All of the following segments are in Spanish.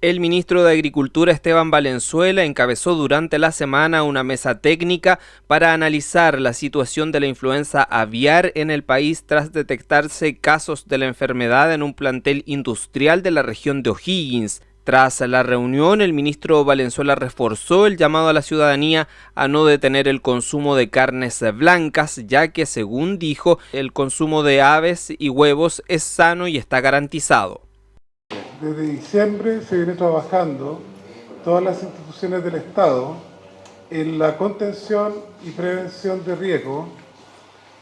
El ministro de Agricultura Esteban Valenzuela encabezó durante la semana una mesa técnica para analizar la situación de la influenza aviar en el país tras detectarse casos de la enfermedad en un plantel industrial de la región de O'Higgins. Tras la reunión, el ministro Valenzuela reforzó el llamado a la ciudadanía a no detener el consumo de carnes blancas, ya que, según dijo, el consumo de aves y huevos es sano y está garantizado. Desde diciembre se viene trabajando todas las instituciones del Estado en la contención y prevención de riesgo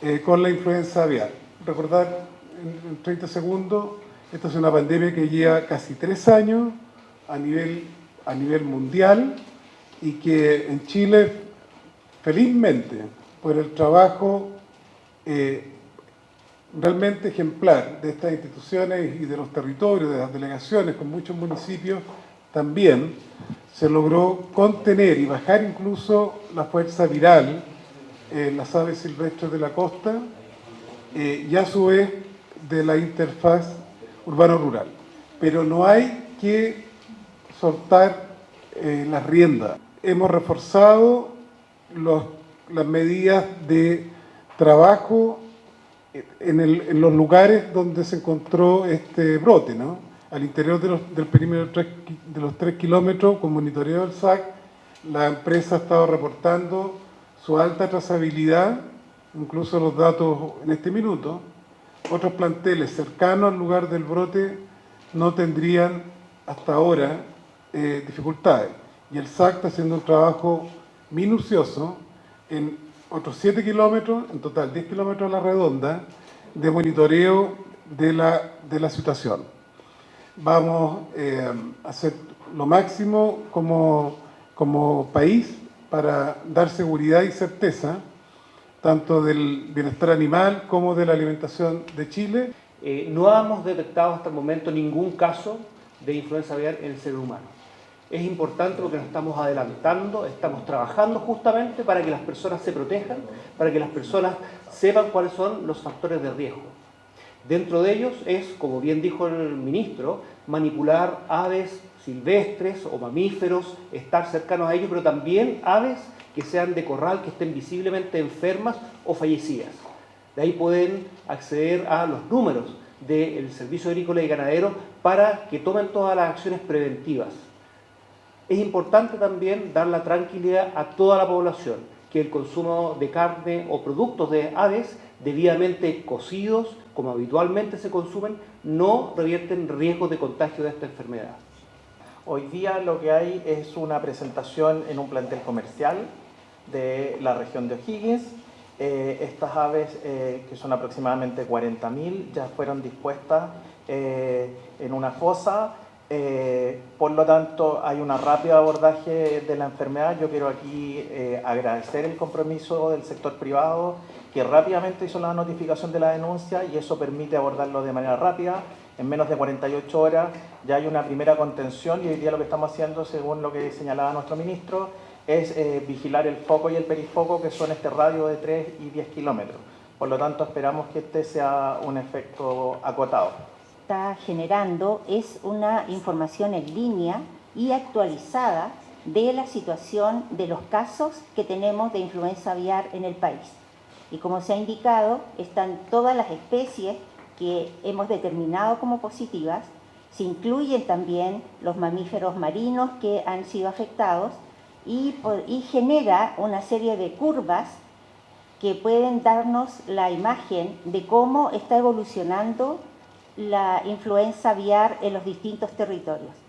eh, con la influenza aviar. Recordar en, 30 segundos, esta es una pandemia que lleva casi tres años a nivel, a nivel mundial y que en Chile, felizmente, por el trabajo eh, realmente ejemplar de estas instituciones y de los territorios, de las delegaciones con muchos municipios, también se logró contener y bajar incluso la fuerza viral en las aves silvestres de la costa eh, y a su vez de la interfaz urbano-rural. Pero no hay que soltar eh, las riendas. Hemos reforzado las medidas de trabajo en, los lugares donde se encontró este brote, ¿no? al interior del perímetro de los 3 kilómetros, con monitoreo del SAC, la empresa ha estado reportando su alta trazabilidad, incluso los datos en este minuto. Otros planteles cercanos al lugar del brote no tendrían hasta ahora eh, dificultades. Y el SAC está haciendo un trabajo minucioso en otros 7 kilómetros, en total 10 kilómetros a la redonda, de monitoreo de la, de la situación. Vamos eh, a hacer lo máximo como, como país para dar seguridad y certeza tanto del bienestar animal como de la alimentación de Chile. Eh, no hemos detectado hasta el momento ningún caso de influenza aviar en el ser humano. Es importante porque nos estamos adelantando, estamos trabajando justamente para que las personas se protejan, para que las personas sepan cuáles son los factores de riesgo. Dentro de ellos es, como bien dijo el ministro, manipular aves silvestres o mamíferos, estar cercanos a ellos, pero también aves que sean de corral, que estén visiblemente enfermas o fallecidas. De ahí pueden acceder a los números del Servicio Agrícola y Ganadero para que tomen todas las acciones preventivas. Es importante también dar la tranquilidad a toda la población que el consumo de carne o productos de aves debidamente cocidos, como habitualmente se consumen, no revierten riesgos de contagio de esta enfermedad. Hoy día lo que hay es una presentación en un plantel comercial de la región de O'Higgins. Eh, estas aves, eh, que son aproximadamente 40.000, ya fueron dispuestas eh, en una fosa eh, por lo tanto, hay un rápido abordaje de la enfermedad. Yo quiero aquí eh, agradecer el compromiso del sector privado que rápidamente hizo la notificación de la denuncia y eso permite abordarlo de manera rápida. En menos de 48 horas ya hay una primera contención y hoy día lo que estamos haciendo, según lo que señalaba nuestro ministro, es eh, vigilar el foco y el perifoco que son este radio de 3 y 10 kilómetros. Por lo tanto, esperamos que este sea un efecto acotado está generando es una información en línea y actualizada de la situación de los casos que tenemos de influenza aviar en el país. Y como se ha indicado, están todas las especies que hemos determinado como positivas, se incluyen también los mamíferos marinos que han sido afectados y, y genera una serie de curvas que pueden darnos la imagen de cómo está evolucionando la influenza aviar en los distintos territorios.